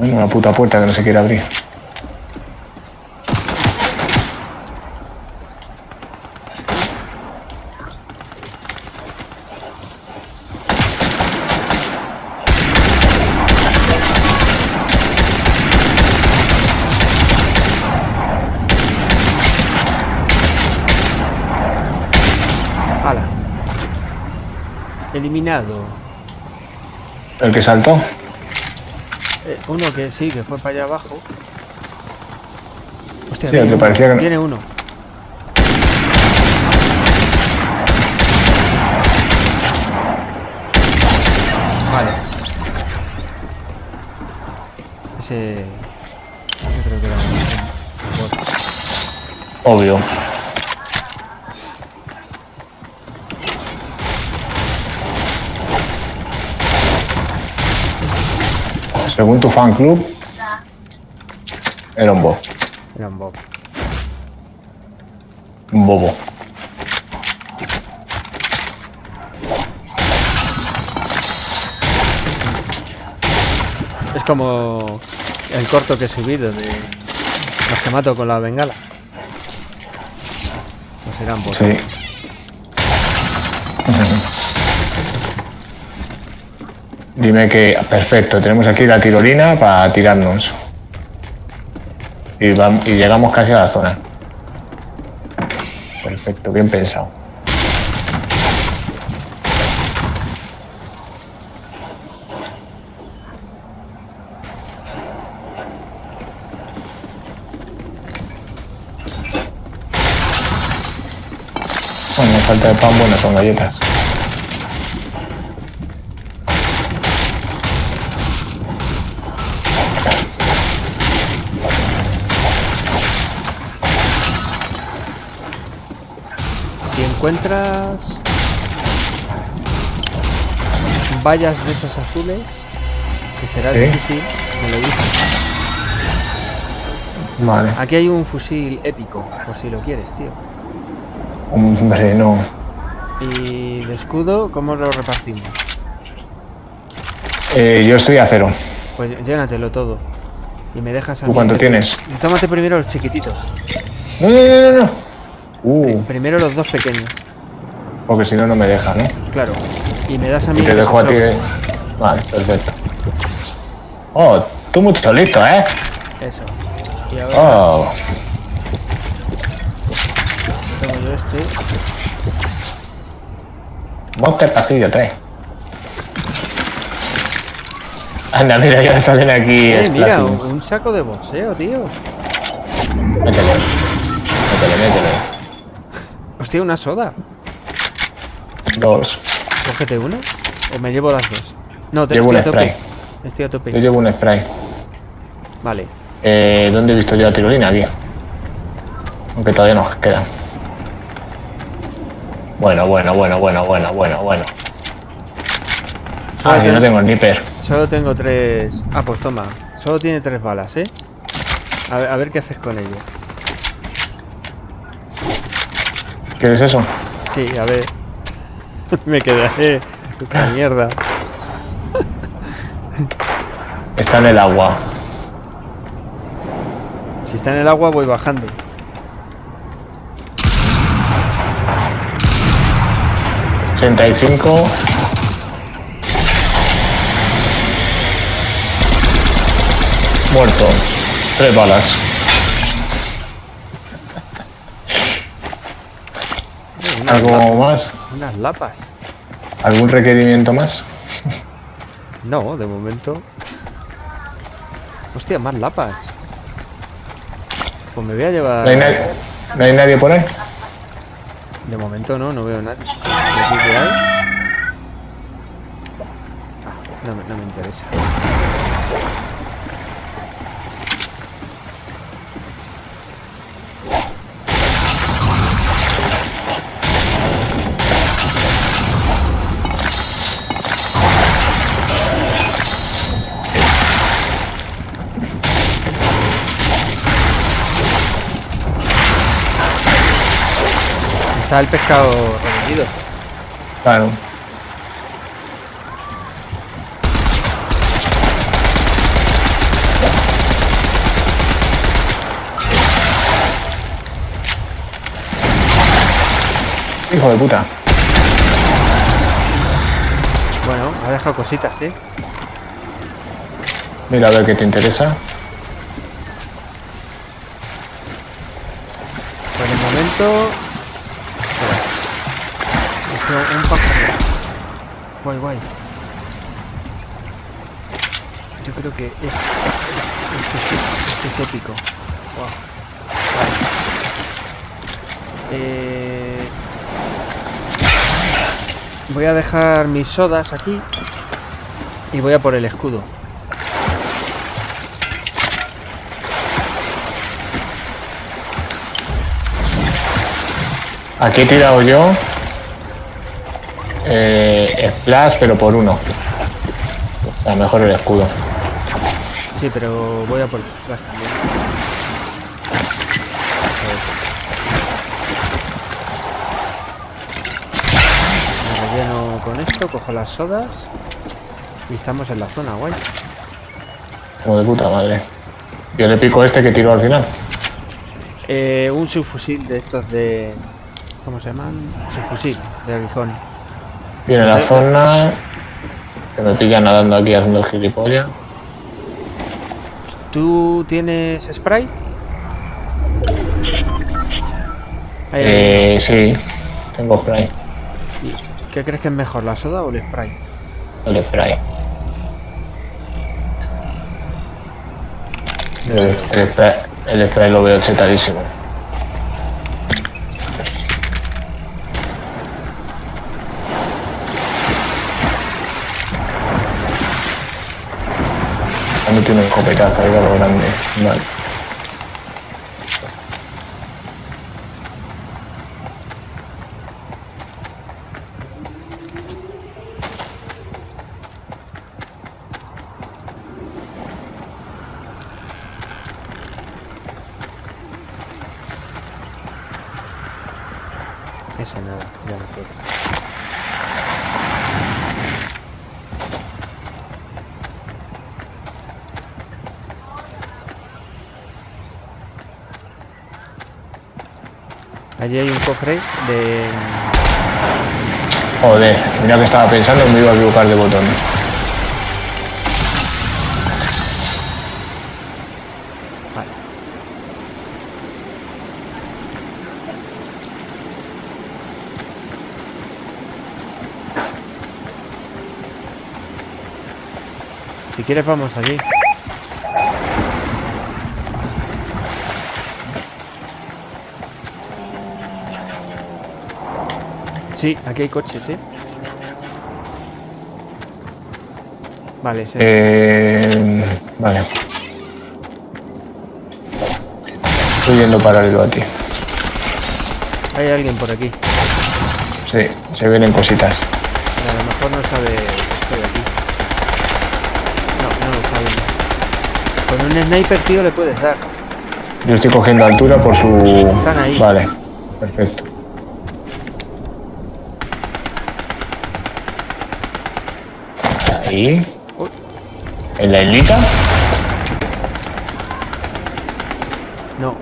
Bueno, una puta puerta que no se quiere abrir. Eliminado. El que saltó. Eh, uno que sí, que fue para allá abajo. Hostia, Sí, viene que uno, que no- viene uno. Vale. Ese... Yo creo que era un-. Obvio. Según tu fan club, era un bobo. Era un bot. Un bobo. Es como el corto que he subido de los que mato con la bengala. Pues eran bots. Sí. Dime que, perfecto, tenemos aquí la tirolina para tirarnos. Y, vam- y llegamos casi a la zona. Perfecto, bien pensado. Bueno, falta de pan, bueno, son galletas. Encuentras vallas de esas azules, que será difícil, me lo dices. Vale. Aquí hay un fusil épico, por si lo quieres, tío. Hombre, no. Y de escudo, ¿cómo lo repartimos? Eh, yo estoy a cero. Pues llénatelo todo. Y me dejas a ¿Tú mí cuánto tienes? Tómate primero los chiquititos. No, no, no, no, no. Uh, Primero los dos pequeños. porque si no, no me deja, ¿no? Claro. Y me das a mí Y te dejo a ti. Vale, perfecto. Oh, tú mucho listo, ¿eh? Eso. Y ahora Oh, tengo yo este. Monster Pasillo 3. Anda, mira, ya salen aquí. Eh, mira, un, un saco de boxeo, tío. Métele. Métele, métele. Hostia, una soda. Dos. Cógete una. O me llevo las dos. No, te Llevo estoy un a tope. spray. Estoy a tope. Yo llevo un spray. Vale. Eh, ¿Dónde he visto yo la tirolina? Aquí. Aunque todavía nos queda. Bueno, bueno, bueno, bueno, bueno, bueno, bueno. Solo, Ah, yo no ten- tengo sniper. solo tengo tres. Ah, pues toma. Solo tiene tres balas, ¿eh? A ver, a ver qué haces con ello. ¿Quieres eso? Sí, a ver. me quedaré. Esta mierda. Está en el agua. Si está en el agua, voy bajando. Ochenta y cinco. Muerto. Tres balas. Eh, unas, ¿Algo lapas, más? unas lapas. ¿Algún requerimiento más? No, de momento. Hostia, más lapas. Pues me voy a llevar. ¿No hay, nadie, ¿No hay nadie por ahí? De momento no, no veo nadie. Ah, no me interesa. está el pescado remitido. Claro. Hijo de puta. Bueno, ha dejado cositas, ¿sí? Mira a ver qué te interesa. Por el momento un pájaro. Guay, guay. Yo creo que es, es- este, es, este es épico. Eh, voy a dejar mis sodas aquí y voy a por el escudo. Aquí he tirado yo. Eh, splash, pero por uno. A lo mejor el escudo. Sí, pero voy a por detrás también. Me relleno con esto, cojo las sodas y estamos en la zona, guay. Como de puta madre. Yo le pico este que tiro al final. Eh, un subfusil de estos de... ¿Cómo se llaman? Subfusil de aguijón. Viene la zona. Que me pilla nadando aquí haciendo gilipollas. ¿Tú tienes spray? Eh, sí, tengo spray. ¿Qué crees que es mejor, la soda o el spray? El spray. El, el spray, el spray lo veo chetadísimo. Cuando tiene un escopetazo ahí lo grande. Vale. Ese nada, ya no quiero. Allí hay un cofre de... Joder, mira que estaba pensando me iba a equivocar de botón. Vale. Si quieres vamos allí. Sí, aquí hay coches, ¿sí? Vale, sí. Eh, vale. Estoy yendo paralelo a ti. Hay alguien por aquí. Sí, se vienen cositas. A lo mejor no sabe que estoy aquí. No, no lo sabe. Con un sniper, tío, le puedes dar. Yo estoy cogiendo altura por su... Están ahí. Vale, perfecto. Ahí. ¿En la islita? No,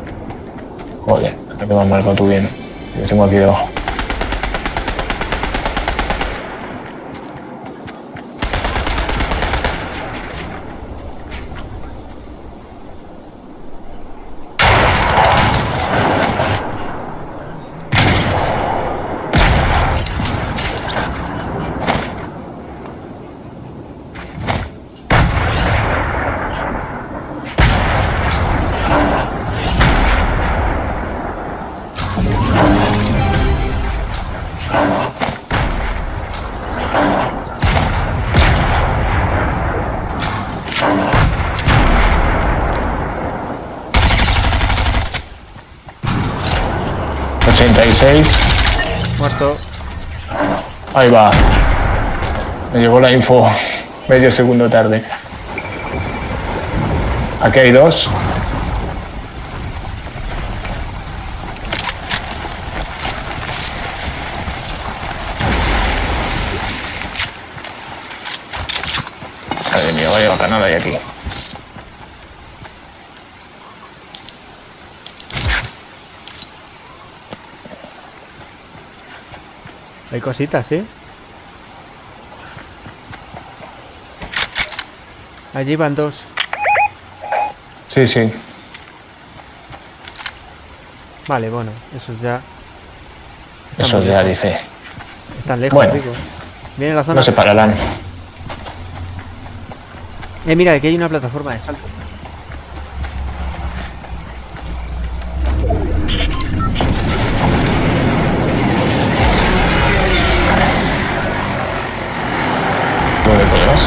Joder, me has marcado tú bien. Yo tengo aquí debajo. ¿86? muerto. Ahí va. Me llegó la info medio segundo tarde. Aquí hay dos. Madre mía, vaya bacanada hay aquí. Hay cositas, ¿eh? Allí van dos. Sí, sí. Vale, bueno, esos ya. Eso Estamos ya lejos. dice. Están lejos, Bueno. digo. Viene la zona. No se pararán. Eh, mira, aquí hay una plataforma de salto. ¿Dónde podrás?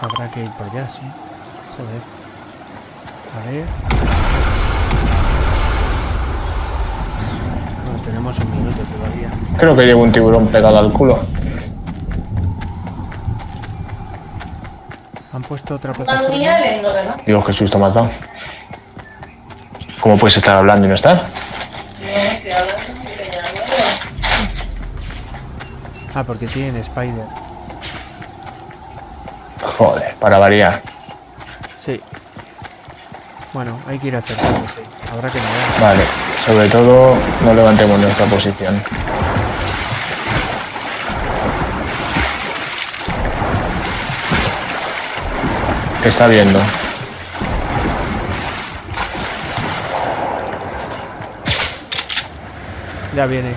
Habrá que ir por allá, sí. Joder. A ver. Bueno, tenemos un minuto todavía. Creo que llevo un tiburón pegado al culo. Han puesto otra plataforma. Dios, qué susto me has dado. ¿Cómo puedes estar hablando y no estar? No, estoy hablando. Ah, porque tienen Spider. Joder, para variar. Sí. Bueno, hay que ir acercando, sí. Habrá que mirar. Vale, sobre todo no levantemos nuestra posición. ¿Qué está viendo? Ya viene.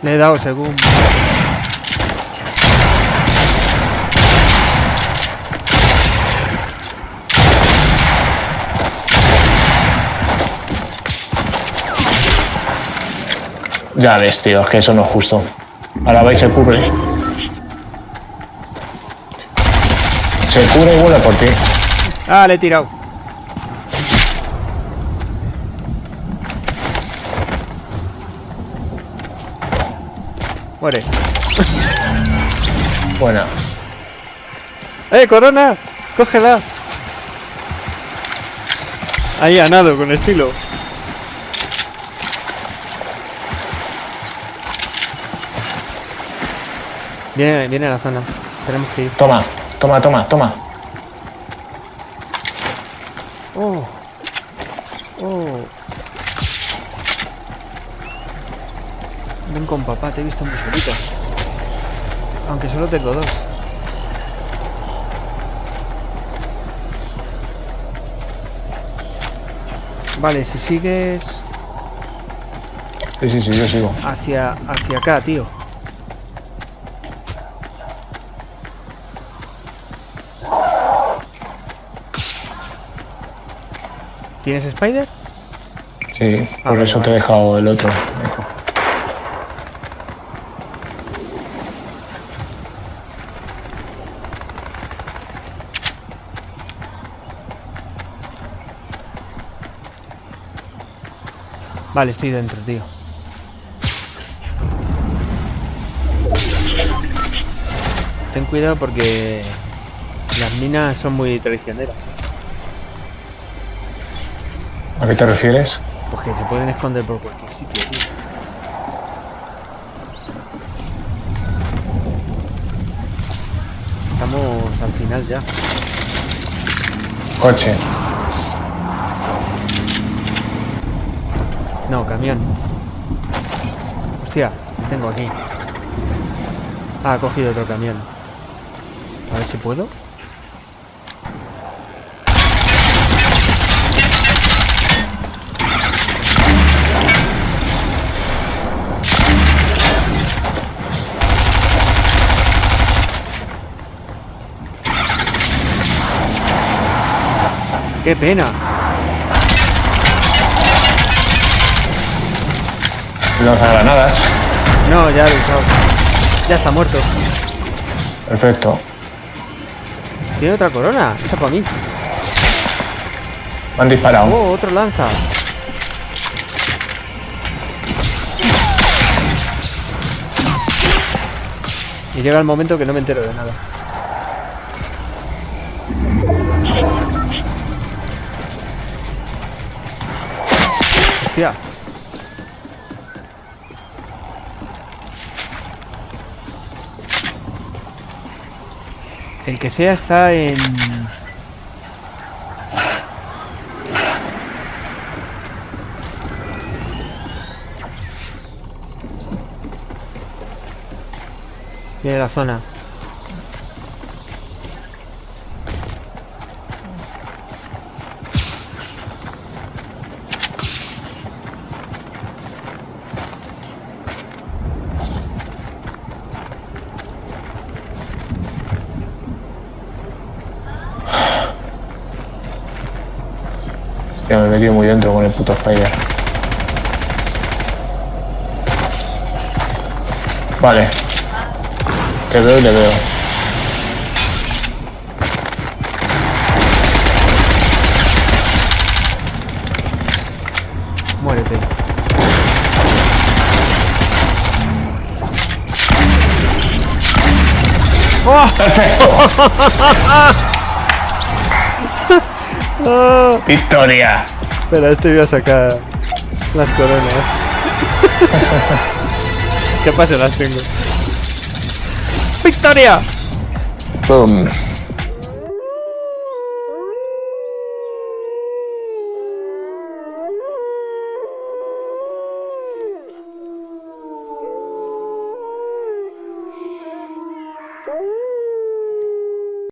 Le he dado según. Ya ves, tío, es que eso no es justo. Ahora va y se cubre. Se cubre y vuelve por ti. Ah, le he tirado. Muere. Buena. ¡Eh, corona! ¡Cógela! Ahí a nado, con estilo. Viene, viene a la zona. Tenemos que ir. Toma, toma, toma, toma. Oh. Oh. Ven con papá, te he visto muy solito. Aunque solo tengo dos. Vale, si sigues Sí, sí, sí, yo sigo. hacia, hacia acá, tío. ¿Tienes Spider? Sí, Ah, por vale, eso te he dejado el otro. Vale, estoy dentro, tío. Ten cuidado porque las minas son muy traicioneras. ¿A qué te refieres? Pues que se pueden esconder por cualquier sitio, tío. Estamos al final ya. Coche. No, camión. Hostia, tengo aquí. Ah, ha cogido otro camión. A ver si puedo. ¡Qué pena! Lanza granadas. No, ya lo he usado. Ya está muerto. Perfecto. Tiene otra corona. Esa para mí. Me han disparado. Oh, otro lanza. Y llega el momento que no me entero de nada. Hostia. El que sea está en... Tiene la zona. Ya me he metido muy dentro con el puto Spider. Vale. Te veo y le veo. Muérete. ¡Oh! ¡Victoria! Espera, este iba a sacar las coronas. ¿Qué pasa? Las tengo. ¡Victoria! Boom.